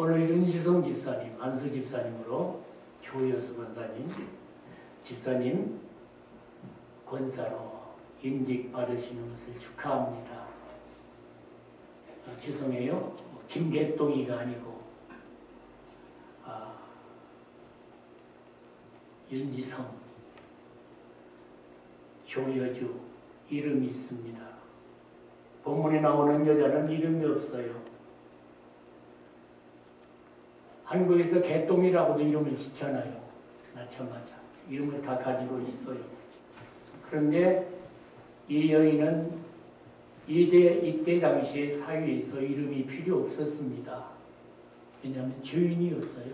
오늘 윤시성 집사님, 안수 집사님으로 조여수 권사님, 집사님 권사로 임직 받으시는 것을 축하합니다. 아, 죄송해요. 김개똥이가 아니고 아, 윤지성, 조여주 이름이 있습니다. 본문에 나오는 여자는 이름이 없어요. 한국에서 개똥이라고도 이름을 짓잖아요. 낳자마자. 이름을 다 가지고 있어요. 그런데 이 여인은 이때, 이때 당시에 사회에서 이름이 필요 없었습니다. 왜냐하면 죄인이었어요.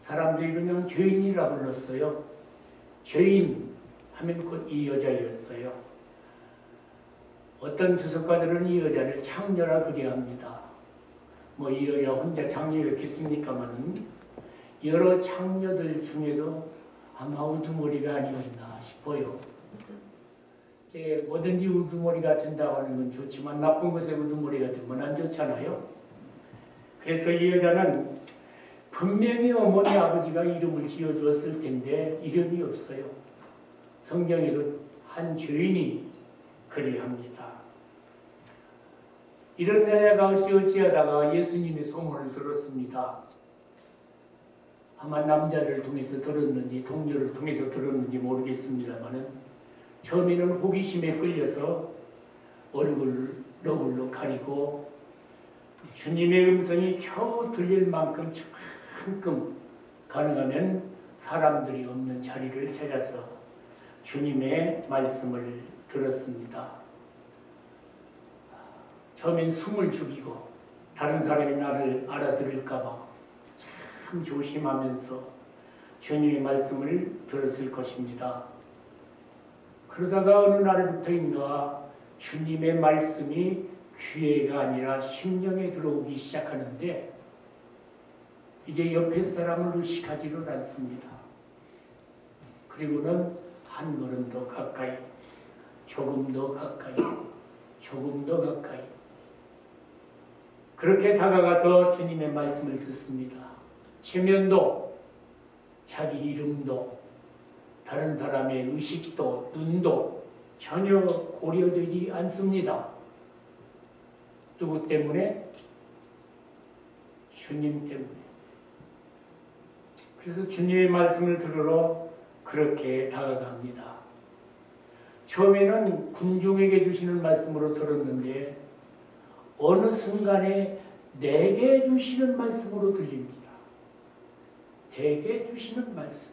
사람들이 그냥 죄인이라 불렀어요. 죄인 하면 곧 이 여자였어요. 어떤 주석가들은 이 여자를 창녀라 그리합니다. 뭐이 여자 혼자 창녀였겠습니까마는 여러 창녀들 중에도 아마 우두머리가 아니었나 싶어요. 이게 뭐든지 우두머리가 된다고 하는 건 좋지만 나쁜 것에 우두머리가 되면 안 좋잖아요. 그래서 이 여자는 분명히 어머니 아버지가 이름을 지어주었을 텐데 이름이 없어요. 성경에도 한 죄인이 그리합니다. 이런 여자가 어찌어찌하다가 예수님의 소문을 들었습니다. 아마 남자를 통해서 들었는지 동료를 통해서 들었는지 모르겠습니다만은 처음에는 호기심에 끌려서 얼굴을 너울로 가리고 주님의 음성이 겨우 들릴 만큼 조금 가능하면 사람들이 없는 자리를 찾아서 주님의 말씀을 들었습니다. 처음엔 숨을 죽이고 다른 사람이 나를 알아들을까봐 참 조심하면서 주님의 말씀을 들었을 것입니다. 그러다가 어느 날부터 인가 주님의 말씀이 귀에가 아니라 심령에 들어오기 시작하는데 이제 옆에 사람을 의식하지를 않습니다. 그리고는 한 걸음 더 가까이, 조금 더 가까이, 조금 더 가까이. 그렇게 다가가서 주님의 말씀을 듣습니다. 체면도, 자기 이름도, 다른 사람의 의식도, 눈도 전혀 고려되지 않습니다. 누구 때문에? 주님 때문에. 그래서 주님의 말씀을 들으러 그렇게 다가갑니다. 처음에는 군중에게 주시는 말씀으로 들었는데 어느 순간에 내게 주시는 말씀으로 들립니다. 내게 주시는 말씀.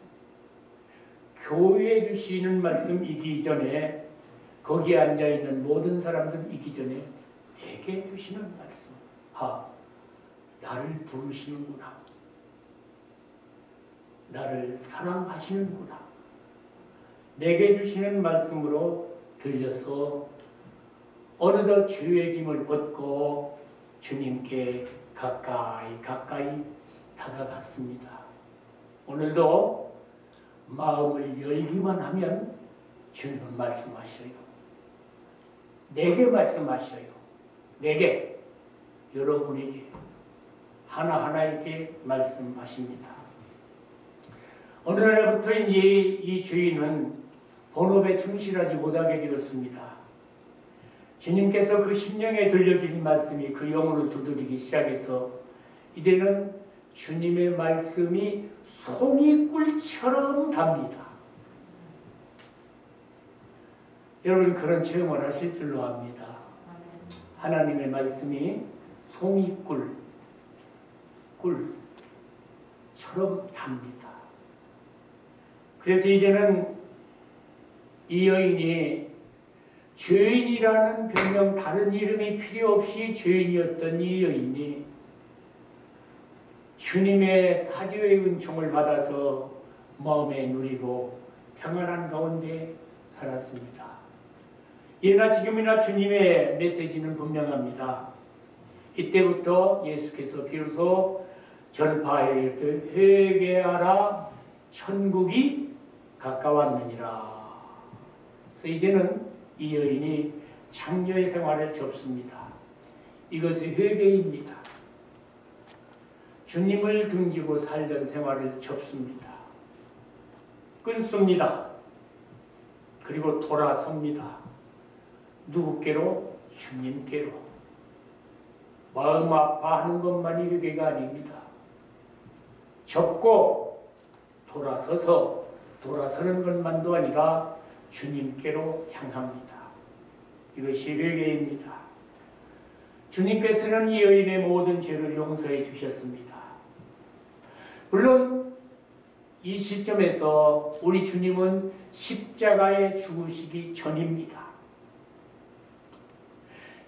교회에 주시는 말씀이기 전에 거기에 앉아있는 모든 사람들이기 전에 내게 주시는 말씀. 아, 나를 부르시는구나. 나를 사랑하시는구나. 내게 주시는 말씀으로 들려서 어느덧 죄의 짐을 벗고 주님께 가까이 가까이 다가갔습니다. 오늘도 마음을 열기만 하면 주님은 말씀하셔요. 내게 말씀하셔요. 내게, 여러분에게, 하나하나에게 말씀하십니다. 어느 날부터인지 이 주인은 본업에 충실하지 못하게 되었습니다. 주님께서 그 심령에 들려주신 말씀이 그 영혼을 두드리기 시작해서 이제는 주님의 말씀이 송이 꿀처럼 답니다. 여러분 그런 체험을 하실 줄로 압니다. 하나님의 말씀이 송이 꿀, 꿀처럼 답니다. 그래서 이제는 이 여인이 죄인이라는 별명 다른 이름이 필요 없이 죄인이었던 이 여인이 주님의 사죄의 은총을 받아서 마음에 누리고 평안한 가운데 살았습니다. 예나 지금이나 주님의 메시지는 분명합니다. 이때부터 예수께서 비로소 전파에 회개하라 천국이 가까웠느니라. 그래서 이제는 이 여인이 장녀의 생활을 접습니다. 이것이 회개입니다. 주님을 등지고 살던 생활을 접습니다. 끊습니다. 그리고 돌아섭니다. 누구께로? 주님께로. 마음 아파하는 것만이 그게가 아닙니다. 접고 돌아서서 돌아서는 것만도 아니라 주님께로 향합니다. 이것이 회개입니다. 주님께서는 이 여인의 모든 죄를 용서해 주셨습니다. 물론 이 시점에서 우리 주님은 십자가에 죽으시기 전입니다.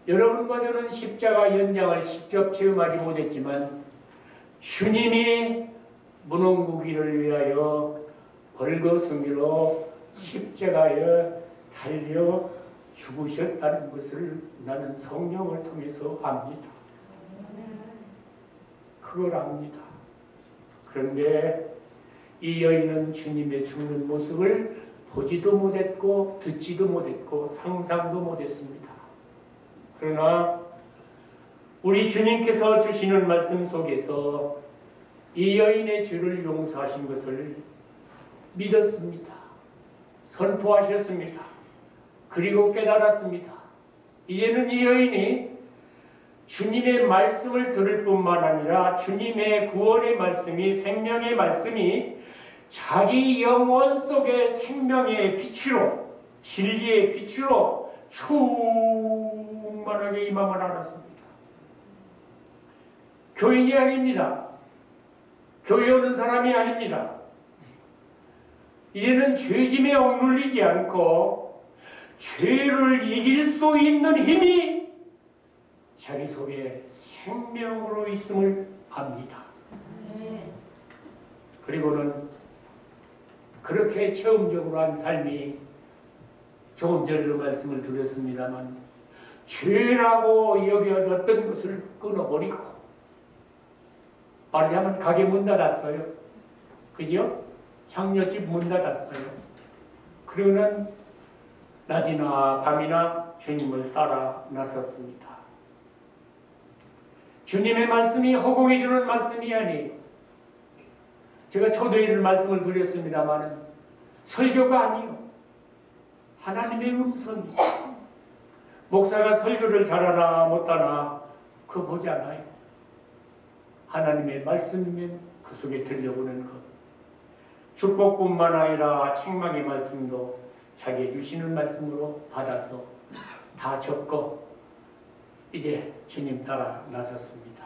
여러분과 저는 십자가 연장을 직접 체험하지 못했지만 주님이 문홍구기를 위하여 벌거숭이로 십자가에 달려 죽으셨다는 것을 나는 성령을 통해서 압니다. 그걸 압니다. 그런데 이 여인은 주님의 죽는 모습을 보지도 못했고 듣지도 못했고 상상도 못했습니다. 그러나 우리 주님께서 주시는 말씀 속에서 이 여인의 죄를 용서하신 것을 믿었습니다. 선포하셨습니다. 그리고 깨달았습니다. 이제는 이 여인이 주님의 말씀을 들을 뿐만 아니라 주님의 구원의 말씀이 생명의 말씀이 자기 영혼 속의 생명의 빛으로 진리의 빛으로 충만하게 임함을 알았습니다. 교인이 아닙니다. 교회 오는 사람이 아닙니다. 이제는 죄짐에 억눌리지 않고 죄를 이길 수 있는 힘이 자기 속에 생명으로 있음을 압니다. 그리고는 그렇게 체험적으로 한 삶이 조금 전에도 말씀을 드렸습니다만 죄라고 여겨졌던 것을 끊어버리고 말하자면 가게 문 닫았어요. 그죠? 장녀집 문 닫았어요. 그러는 낮이나 밤이나 주님을 따라 나섰습니다. 주님의 말씀이 허공에 주는 말씀이 아니에요. 제가 초대일 말씀을 드렸습니다만 설교가 아니요. 하나님의 음성이 목사가 설교를 잘하나 못하나 그거 보지 않아요. 하나님의 말씀이면 그 속에 들려오는 것. 축복뿐만 아니라 책망의 말씀도 자기 주시는 말씀으로 받아서 다 적고 이제 주님 따라 나섰습니다.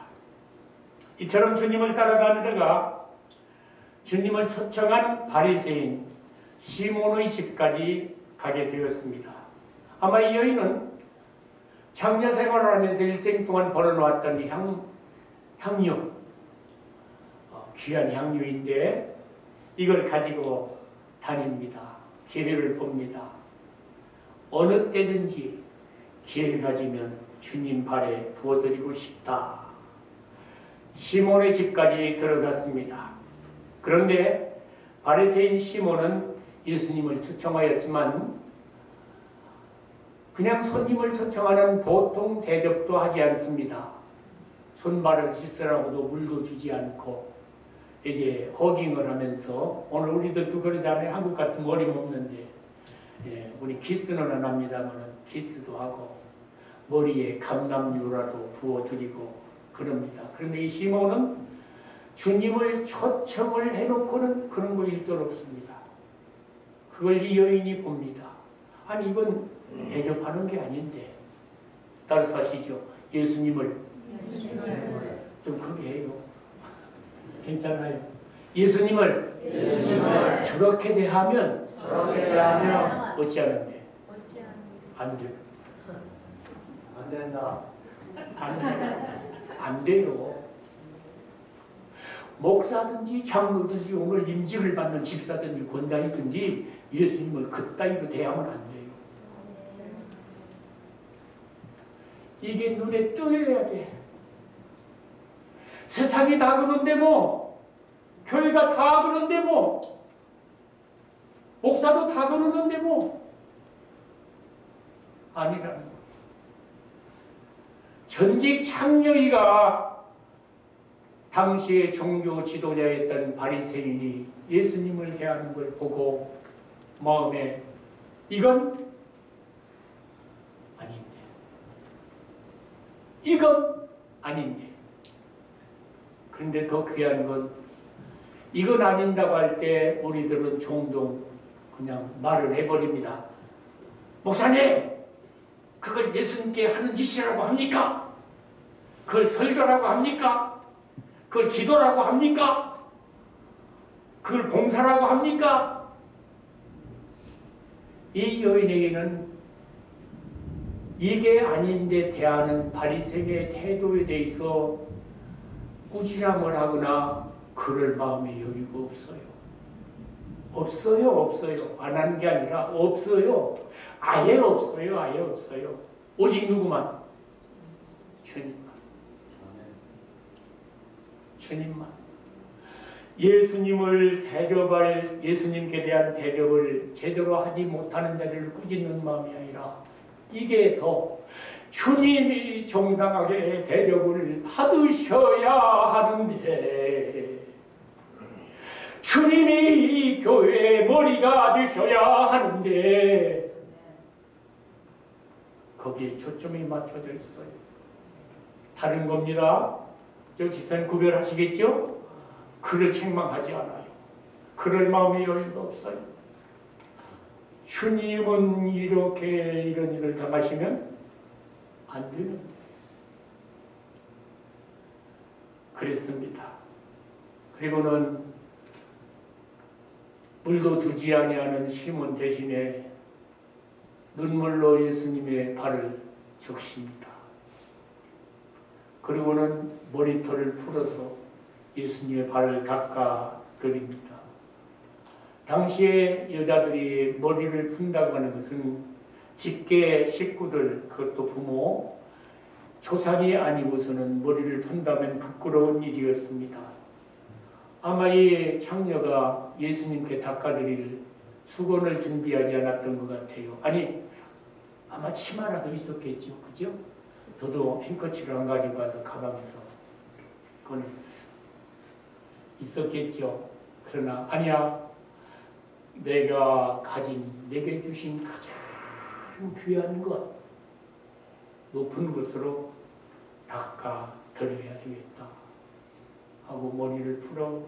이처럼 주님을 따라다니다가 주님을 초청한 바리새인 시몬의 집까지 가게 되었습니다. 아마 이 여인은 장자 생활을 하면서 일생 동안 벌어놓았던 향, 향유, 어, 귀한 향유인데 이걸 가지고 다닙니다. 기회를 봅니다. 어느 때든지 기회 가 지면 주님 발에 부어드리고 싶다. 시몬의 집까지 들어갔습니다. 그런데 바리새인 시몬은 예수님을 초청하였지만 그냥 손님을 초청하는 보통 대접도 하지 않습니다. 손발을 씻으라고도 물도 주지 않고 이게 허깅을 하면서 오늘 우리들도 그러잖아요. 한국 같은 머리 먹는데 예, 우리 키스는 안 합니다만 키스도 하고 머리에 감남유라도 부어드리고 그럽니다. 그런데 이 시몬은 주님을 초청을 해놓고는 그런 거 일절 없습니다. 그걸 이 여인이 봅니다. 아니 이건 대접하는 게 아닌데 따라서 하시죠. 예수님을 좀 크게 해요. 괜찮아요. 예수님을, 예수님을 저렇게 대하면 저렇게 대하면 어찌하는데 안 돼. 안 된다. 안 돼요. 안 돼요. 목사든지 장로든지 오늘 임직을 받는 집사든지 권장이든지 예수님을 그따위로 대하면 안 돼요. 이게 눈에 띄어야 돼. 세상이 다 그런데 뭐, 교회가 다 그런데 뭐, 목사도 다 그러는데 뭐, 아니라는 거. 전직 창녀이가 당시의 종교 지도자였던 바리새인이 예수님을 대하는 걸 보고 마음에 이건 아닌데. 이건 아닌데 그런데 더 귀한 건 이건 아닌다고 할 때 우리들은 종종 그냥 말을 해버립니다. 목사님, 그걸 예수님께 하는 짓이라고 합니까? 그걸 설교라고 합니까? 그걸 기도라고 합니까? 그걸 봉사라고 합니까? 이 여인에게는 이게 아닌데 대하는 바리새인의 태도에 대해서 꾸지람을 하거나 그럴 마음이 여기고 없어요. 없어요, 없어요. 안 하는 게 아니라 없어요. 아예 없어요, 아예 없어요. 오직 누구만? 주님만. 주님만. 예수님을 대접할 예수님께 대한 대접을 제대로 하지 못하는 자들을 꾸짖는 마음이 아니라 이게 더 주님이 정당하게 대접을 받으셔야 하는데 주님이 이 교회의 머리가 되셔야 하는데 거기에 초점이 맞춰져 있어요. 다른 겁니다. 저 지선 구별하시겠죠? 그를 책망하지 않아요. 그럴 마음이 여유가 없어요. 주님은 이렇게 이런 일을 당하시면 안 되는데. 그랬습니다. 그리고는 물도 주지 아니하는 시몬 대신에 눈물로 예수님의 발을 적십니다. 그리고는 머리털을 풀어서 예수님의 발을 닦아 드립니다. 당시에 여자들이 머리를 푼다고 하는 것은 직계 식구들, 그것도 부모, 초상이 아니고서는 머리를 푼다면 부끄러운 일이었습니다. 아마 이 창녀가 예수님께 닦아드릴 수건을 준비하지 않았던 것 같아요. 아니, 아마 치마라도 있었겠죠. 그죠? 저도 행커치를 안 가지고 와서 가방에서 꺼냈어요. 있었겠죠. 그러나 아니야. 내가 가진 내게 주신 가장 귀한 것 높은 것으로 닦아 드려야 되겠다 하고 머리를 풀어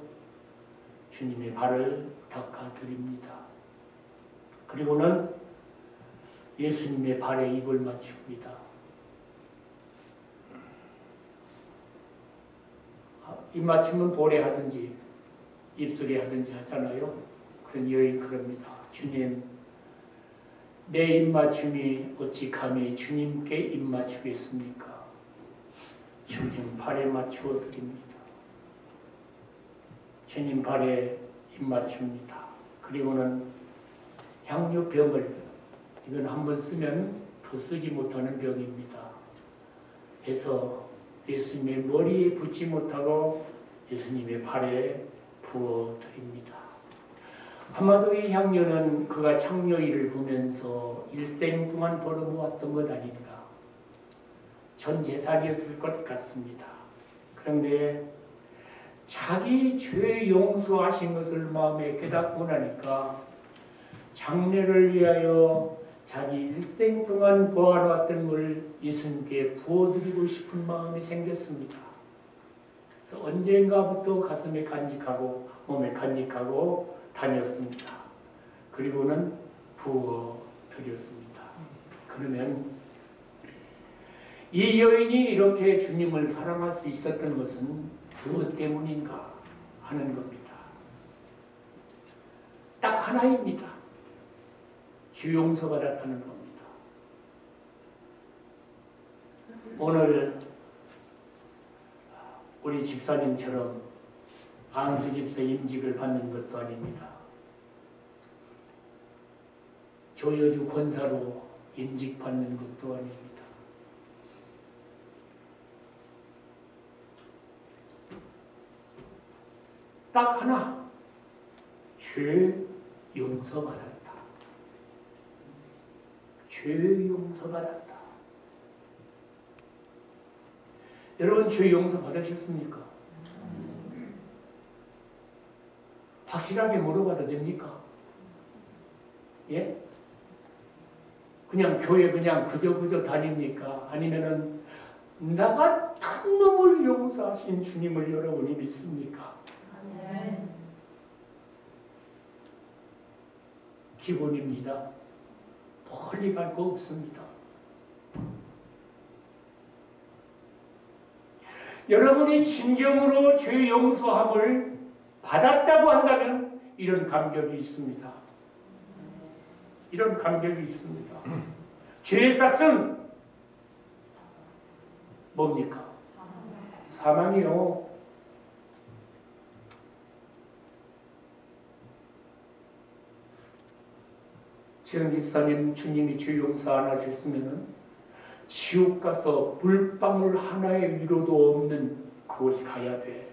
주님의 발을 닦아 드립니다. 그리고는 예수님의 발에 입을 맞춥니다. 입 맞추면 볼에 하든지 입술에 하든지 하잖아요. 그런 여인 그럽니다. 주님, 내 입맞춤이 어찌 감히 주님께 입맞추겠습니까? 주님 발에 맞추어 드립니다. 주님 발에 입맞춥니다. 그리고는 향유병을 이건 한번 쓰면 더 쓰지 못하는 병입니다. 해서 예수님의 머리에 붙지 못하고 예수님의 발에 부어 드립니다. 아마도 이 향료는 그가 창녀일을 보면서 일생 동안 벌어모았던 것 아닌가. 전 재산이었을 것 같습니다. 그런데 자기 죄 용서하신 것을 마음에 깨닫고 나니까 장례를 위하여 자기 일생 동안 보아놓았던 걸 예수님께 부어드리고 싶은 마음이 생겼습니다. 그래서 언젠가부터 가슴에 간직하고 몸에 간직하고 다녔습니다. 그리고는 부어 드렸습니다. 그러면 이 여인이 이렇게 주님을 사랑할 수 있었던 것은 무엇 때문인가 하는 겁니다. 딱 하나입니다. 주 용서받았다는 겁니다. 오늘 우리 집사님처럼 안수 집사 임직을 받는 것도 아닙니다. 조여주 권사로 임직 받는 것도 아닙니다. 딱 하나 죄 용서받았다. 죄 용서받았다. 여러분 죄 용서 받으셨습니까? 확실하게 물어봐도 됩니까? 예? 그냥 교회 그냥 그저 그저 다닙니까? 아니면은 나 같은 놈을 용서하신 주님을 여러분이 믿습니까? 기본입니다. 멀리 갈 거 없습니다. 여러분이 진정으로 죄 용서함을 받았다고 한다면 이런 감격이 있습니다. 이런 감격이 있습니다. 죄의 싹은 뭡니까? 사망이요. 지금 집사님 주님이 죄 용서 안 하셨으면은 지옥 가서 물방울 하나의 위로도 없는 그곳에 가야 돼.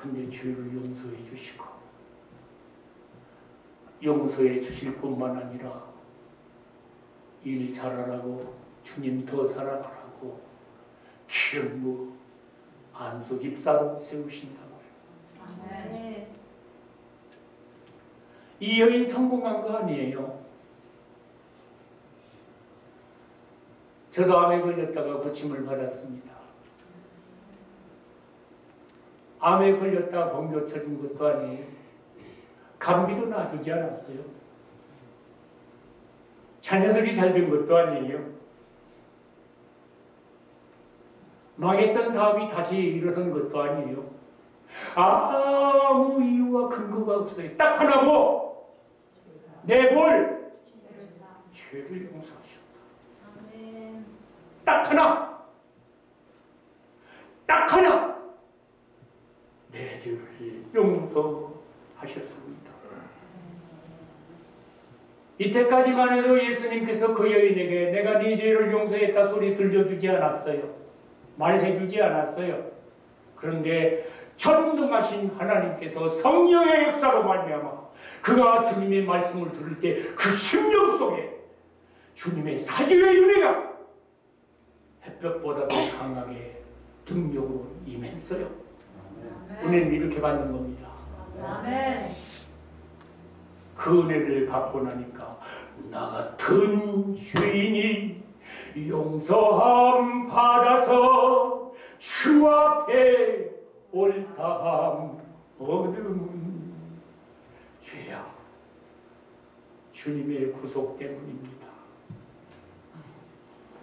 근데 죄를 용서해 주시고 용서해 주실 뿐만 아니라 일 잘하라고 주님 더 사랑하라고 기름 부 안수 집사로 세우신다고요. 이 여인 성공한 거 아니에요. 저도 암에 걸렸다가 고침을 받았습니다. 암에 걸렸다 번교 쳐준 것도 아니에요. 감기도 놔두지 않았어요. 자녀들이 잘 된 것도 아니에요. 망했던 사업이 다시 일어선 것도 아니에요. 아무 이유와 근거가 없어요. 딱 하나고 내볼 죄를 용서하셨다. 딱 하나. 딱 하나. 내 죄를 용서하셨습니다. 이때까지만 해도 예수님께서 그 여인에게 내가 네 죄를 용서했다 소리 들려주지 않았어요. 말해주지 않았어요. 그런데 전능하신 하나님께서 성령의 역사로 말미암아 그가 주님의 말씀을 들을 때 그 심령 속에 주님의 사주의 윤회가 햇볕보다 더 강하게 등력으로 임했어요. 은혜는 이렇게 받는 겁니다. 그 은혜를 받고 나니까 나 같은 죄인이 용서함 받아서 주 앞에 옳다함 얻음 죄야 주님의 구속 때문입니다.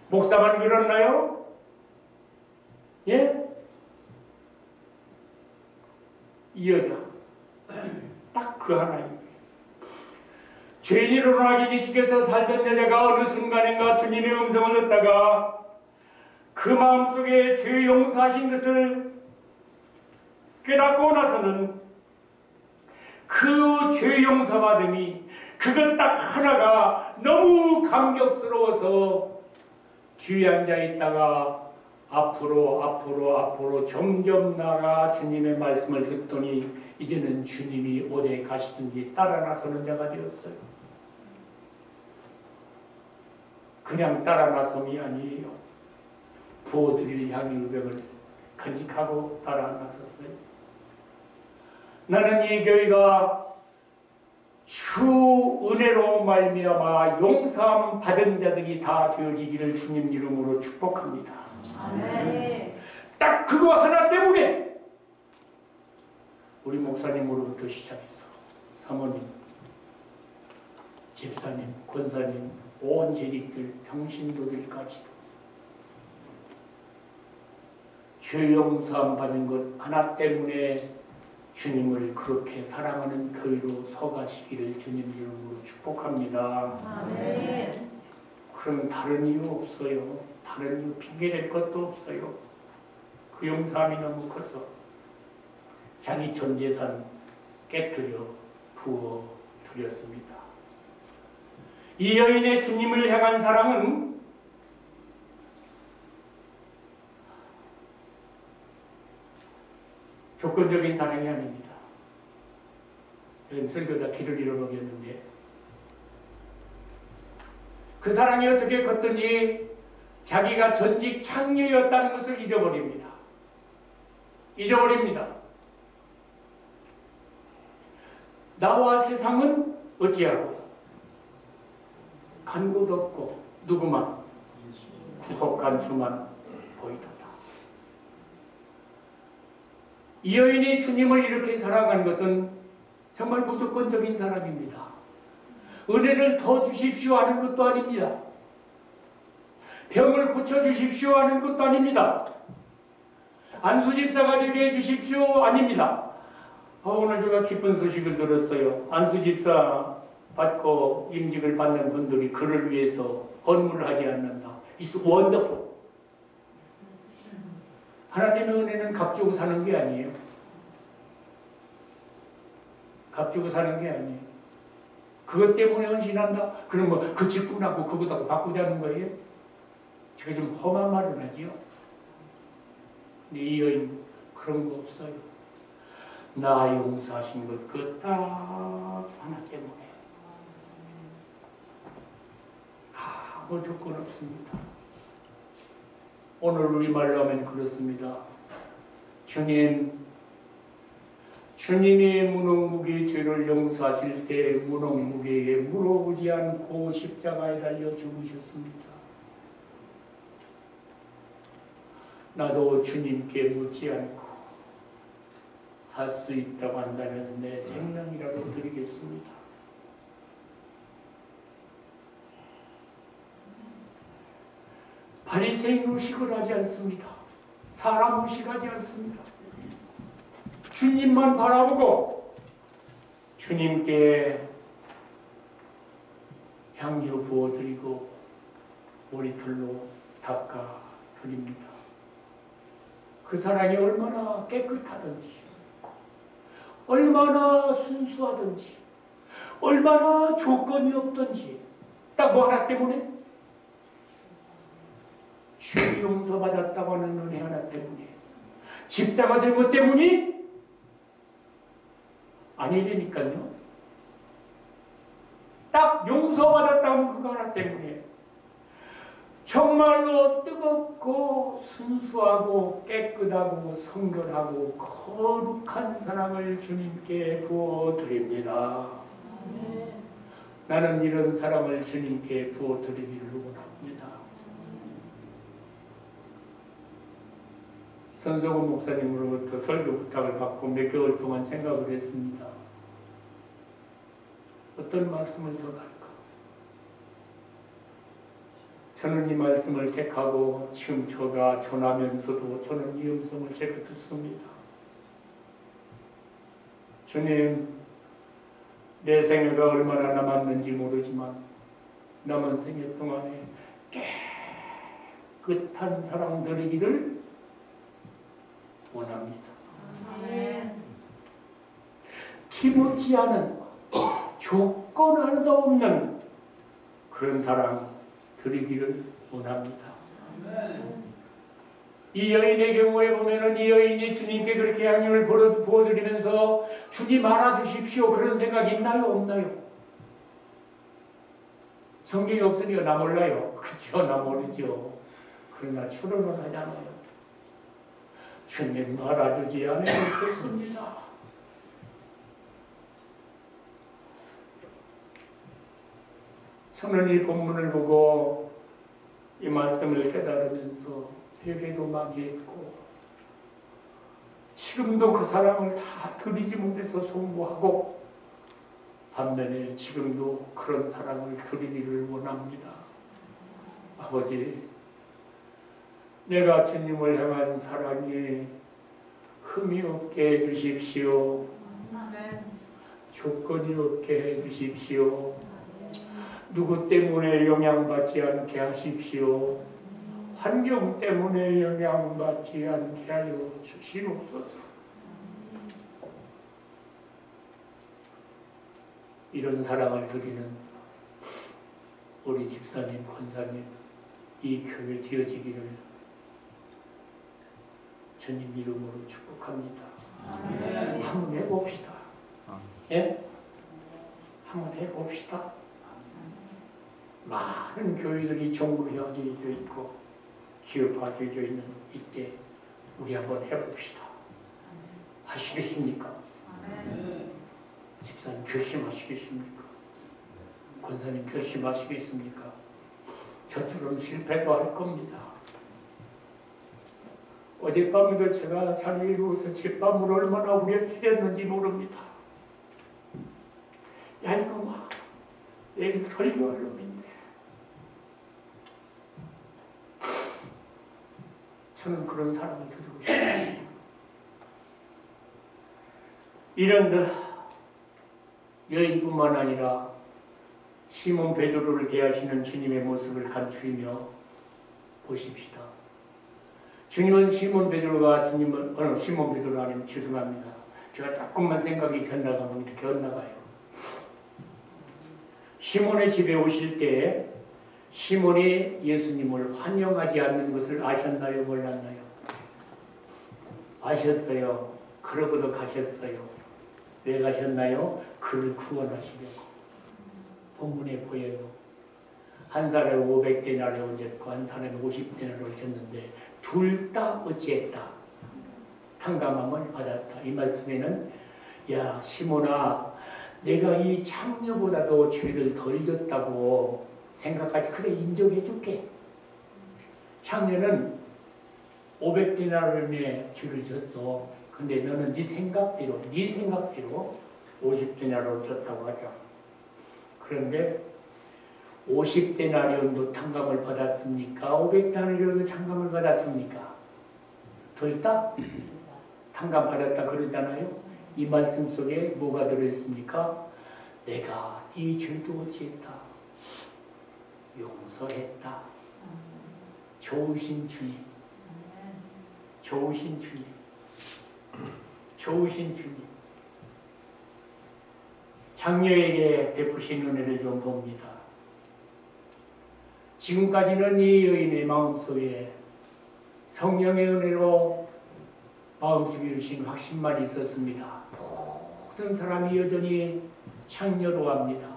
목사만 그렇나요? 예? 이 여자 딱 그 하나입니다. 죄인으로 낙인이 찍혀서 살던 여자가 어느 순간인가 주님의 음성을 듣다가 그 마음속에 죄 용서하신 것을 깨닫고 나서는 그 죄 용서받음이 그것 딱 하나가 너무 감격스러워서 뒤에 앉아 있다가 앞으로 앞으로 앞으로 점점 나가 주님의 말씀을 듣더니 이제는 주님이 어디에 가시든지 따라 나서는 자가 되었어요. 그냥 따라 나섬이 아니에요. 부어드릴 향유병을 간직하고 따라 나섰어요. 나는 이 교회가 주 은혜로 말미암아 용서함 받은 자들이 다 되어지기를 주님 이름으로 축복합니다. 딱 그거 하나 때문에 우리 목사님으로부터 시작해서 사모님, 집사님, 권사님, 온 재직들, 평신도들까지도 죄 용서함 받은 것 하나 때문에 주님을 그렇게 사랑하는 교회로 서가시기를 주님 이름으로 축복합니다. 그럼 다른 이유 없어요. 다른 이유 핑계 댈 것도 없어요. 그 용서함이 너무 커서 자기 전 재산 깨뜨려 부어 드렸습니다. 이 여인의 주님을 향한 사랑은 조건적인 사랑이 아닙니다. 설교다 길을 잃어버렸는데 그 사랑이 어떻게 컸든지 자기가 전직 창녀였다는 것을 잊어버립니다. 잊어버립니다. 나와 세상은 어찌하고 간 곳 없고 누구만 구속한 수만 보이도다. 이 여인이 주님을 이렇게 사랑한 것은 정말 무조건적인 사랑입니다. 은혜를 더 주십시오 하는 것도 아닙니다. 병을 고쳐 주십시오 하는 것도 아닙니다. 안수 집사가 되게 해 주십시오 아닙니다. 어, 오늘 제가 기쁜 소식을 들었어요. 안수 집사 받고 임직을 받는 분들이 그를 위해서 헌물을 하지 않는다. It's wonderful. 하나님의 은혜는 값주고 사는 게 아니에요. 값주고 사는 게 아니에요. 그것 때문에 헌신한다? 그럼 뭐 그 직분하고 그것하고 바꾸자는 거예요? 제가 좀 험한 말을 하지요. 근데 이 여인 그런 거 없어요. 나 용서하신 것 그 딱 하나 때문에 아무 조건 없습니다. 오늘 우리말로 하면 그렇습니다. 주님, 주님이 무능무게 죄를 용서하실 때 무능무게에 물어보지 않고 십자가에 달려 죽으셨습니다. 나도 주님께 묻지 않고 할 수 있다고 한다면 내 생명이라도 드리겠습니다. 바리새인 의식을 하지 않습니다. 사람 의식하지 않습니다. 주님만 바라보고 주님께 향유 부어드리고 머리털로 닦아 드립니다. 그 사랑이 얼마나 깨끗하든지, 얼마나 순수하든지, 얼마나 조건이 없든지, 딱 뭐 하나 때문에? 죄 용서받았다고 하는 은혜 하나 때문에, 집사가 된 것 때문이 아니라니까요. 딱 용서받았다고 하는 그거 하나 때문에, 정말로 뜨겁고 순수하고 깨끗하고 성결하고 거룩한 사랑을 주님께 부어드립니다. 나는 이런 사랑을 주님께 부어드리기를 원합니다. 선석원 목사님으로부터 설교 부탁을 받고 몇 개월 동안 생각을 했습니다. 어떤 말씀을 전할까? 저는 이 말씀을 택하고 지금 저가 전하면서도 저는 이 음성을 제가 듣습니다. 주님, 내 생애가 얼마나 남았는지 모르지만 남은 생애 동안에 깨끗한 사랑 드리기를 원합니다. 않은 조건 하나도 없는 그런 사랑 드리기를 원합니다. 이 여인의 경우에 보면은 이 여인이 주님께 그렇게 양육을 부어드리면서 주님 알아주십시오 그런 생각 있나요 없나요? 성경이 없으니까 나 몰라요. 그렇죠 나 모르죠. 그러나 출연을 하잖아요. 주님 알아주지 않으면 좋습니다. 저는 이 본문을 보고 이 말씀을 깨달으면서 세계도 많이 했고 지금도 그 사랑을 다 드리지 못해서 송구하고 반면에 지금도 그런 사랑을 드리기를 원합니다. 아버지 내가 주님을 향한 사랑이 흠이 없게 해주십시오. 조건이 없게 해주십시오. 누구 때문에 영향받지 않게 하십시오. 환경 때문에 영향받지 않게 하여 주시옵소서. 이런 사랑을 드리는 우리 집사님, 권사님, 이 교회 되어지기를 주님 이름으로 축복합니다. 한번 해봅시다. 예? 한번 해봅시다. 많은 교회들이 종교화되어 있고 기업화되어 있는 이때 우리 한번 해봅시다. 하시겠습니까? 집사님 결심하시겠습니까? 권사님 결심하시겠습니까? 저처럼 실패도 할 겁니다. 어젯밤에도 제가 잠이 이루어서 집밤을 얼마나 우려했는지 모릅니다. 야 이놈아, 내일 설교할 놈인데. 저는 그런 사람을 드리고 싶습니다. 이런 그 여인뿐만 아니라 시몬 베드로를 대하시는 주님의 모습을 간추이며 보십시다. 주님은 시몬 베드로가 주님은 어, 시몬 베드로 아니면 죄송합니다. 제가 조금만 생각이 곁나가면 이렇게 엇나가요. 시몬의 집에 오실 때 시몬이 예수님을 환영하지 않는 것을 아셨나요? 몰랐나요? 아셨어요. 그러고도 가셨어요. 왜 가셨나요? 그를 구원하시려고. 본문에 보여요. 한 사람이 500데나리온 졌고 한 사람이 50데나리온 졌는데 둘 다 어찌했다. 탕감함을 받았다. 이 말씀에는 야 시몬아 내가 이 창녀보다도 죄를 덜 졌다고 생각하지 그래 인정해 줄게. 창녀는 500데나리온의 죄를 졌어. 근데 너는 네 생각대로 네 생각대로 50데나리온 졌다고 하자. 그런데 50데나리온도 탕감을 받았습니까? 500데나리온도 탕감을 받았습니까? 둘 다 탕감 받았다 그러잖아요. 이 말씀 속에 뭐가 들어있습니까? 내가 이 죄도 어찌했다. 용서했다. 좋으신 주님. 좋으신 주님. 좋으신 주님. 장녀에게 베푸신 은혜를 좀 봅니다. 지금까지는 이 여인의 마음속에 성령의 은혜로 마음속에 주신 확신만 있었습니다. 모든 사람이 여전히 창녀로 합니다.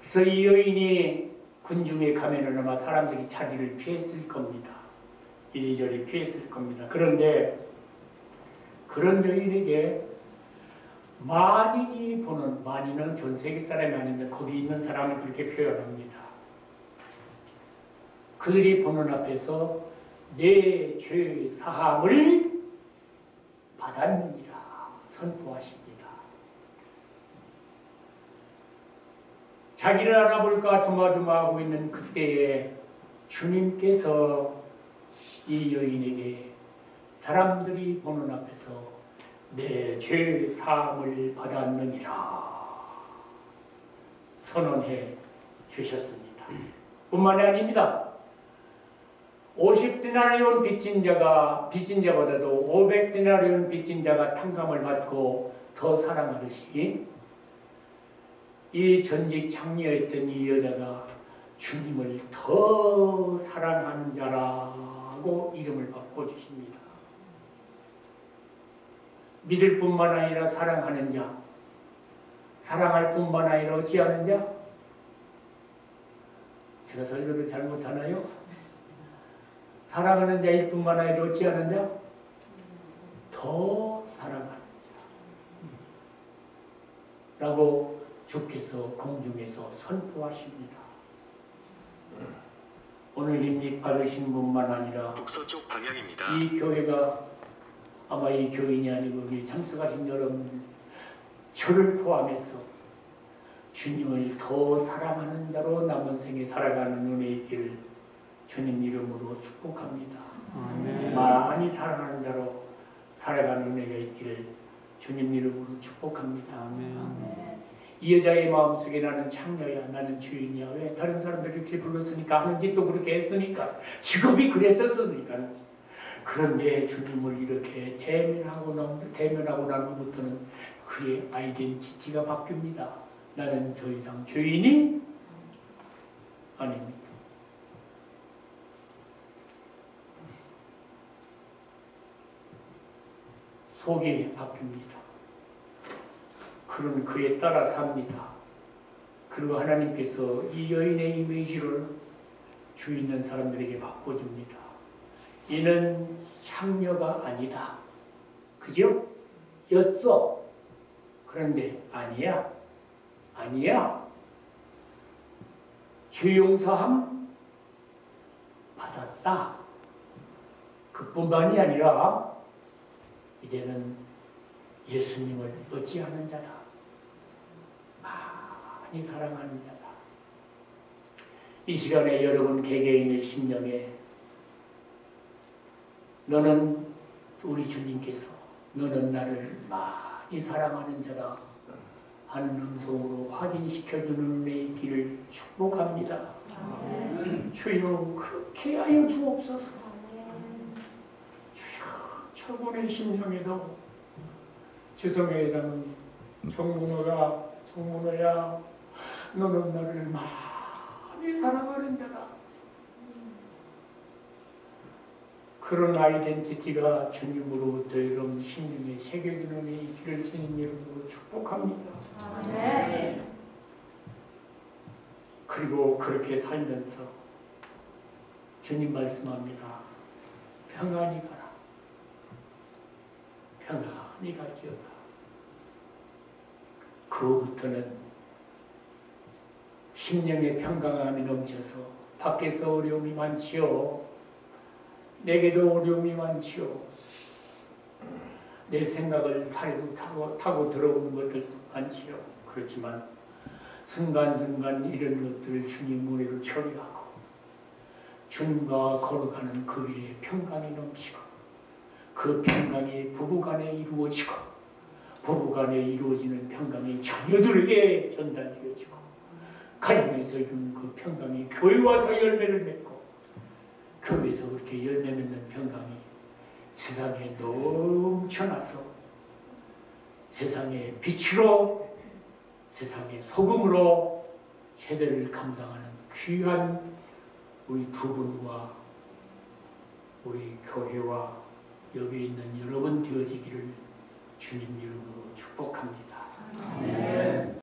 그래서 이 여인이 군중에 가면은 아마 사람들이 자리를 피했을 겁니다. 이리저리 피했을 겁니다. 그런데 그런 여인에게 만인이 보는 만인은 전 세계 사람이 아닌데 거기 있는 사람을 그렇게 표현합니다. 그들이 보는 앞에서 내 죄 사함을 받았느니라 선포하십니다. 자기를 알아볼까 조마조마하고 있는 그때에 주님께서 이 여인에게 사람들이 보는 앞에서 내 죄 사함을 받았느니라 선언해 주셨습니다. 뿐만이 아닙니다. 50디나리온 빚진 자가 빚진 자보다도 500디나리온 빚진 자가 탕감을 받고 더 사랑하듯이 이 전직 창녀였던 이 여자가 주님을 더 사랑하는 자라고 이름을 바꿔주십니다. 믿을 뿐만 아니라 사랑하는 자, 사랑할 뿐만 아니라 어찌하는 자? 제가 설교를 잘못하나요? 사랑하는 자일 뿐만 아니라 어찌하는 자? 더 사랑하는 자. 라고 주께서 공중에서 선포하십니다. 오늘 임직 받으신 분만 아니라 북서쪽 방향입니다. 이 교회가 아마 이 교인이 아니고 여기 참석하신 여러분 저를 포함해서 주님을 더 사랑하는 자로 남은 생에 살아가는 은혜 있기를 주님 이름으로 축복합니다. 많이 사랑하는 자로 살아가는 은혜가 있기를 주님 이름으로 축복합니다. 이 여자의 마음속에 나는 창녀야 나는 주인이야. 왜 다른 사람들이 이렇게 불렀으니까 하는지 또 그렇게 했으니까? 직업이 그랬었으니까. 그런데 주님을 이렇게 대면하고 난, 대면하고 난 후부터는 그의 아이덴티티가 바뀝니다. 나는 더 이상 죄인이 아닙니다 속이 바뀝니다 그런 그에 따라 삽니다. 그리고 하나님께서 이 여인의 이미지를 주 있는 사람들에게 바꿔줍니다. 이는 창녀가 아니다. 그죠? 였어. 그런데 아니야. 아니야. 죄 용서함 받았다. 그뿐만이 아니라 이제는 예수님을 어찌하는 자다. 많이 사랑하는 자다. 이 시간에 여러분 개개인의 심령에 너는 우리 주님께서 너는 나를 많이 사랑하는 자다 하는 음성으로 확인시켜주는 은혜의 길을 축복합니다. 주여 그렇게 하여 주옵소서. 주여 저분의 심령에도 지성의 장님 정문호가 정문호야 너는 나를 많이 사랑하는 자다. 그런 아이덴티티가 주님으로부터 여러분 심령에 새겨지는 이 길을 주님 이름으로 축복합니다. 그리고 그렇게 살면서 주님 말씀합니다. 평안히 가 라. 평안히 가지어다. 그로부터는 심령의 평강함이 넘쳐서 밖에서 어려움이 많지요. 내게도 어려움이 많지요. 내 생각을 타고, 타고, 타고 들어오는 것들도 많지요. 그렇지만 순간순간 이런 것들을 주님 은혜로 처리하고 주님과 걸어가는 그 길에 평강이 넘치고 그 평강이 부부간에 이루어지고 부부간에 이루어지는 평강이 자녀들에게 전달되어지고 가정에서 그 평강이 교회 와서 열매를 맺고 교회에서 그렇게 열매 맺는 평강이 세상에 넘쳐나서 세상의 빛으로 세상의 소금으로 세대를 감당하는 귀한 우리 두 분과 우리 교회와 여기 있는 여러분 되어지기를 주님 이름으로 축복합니다.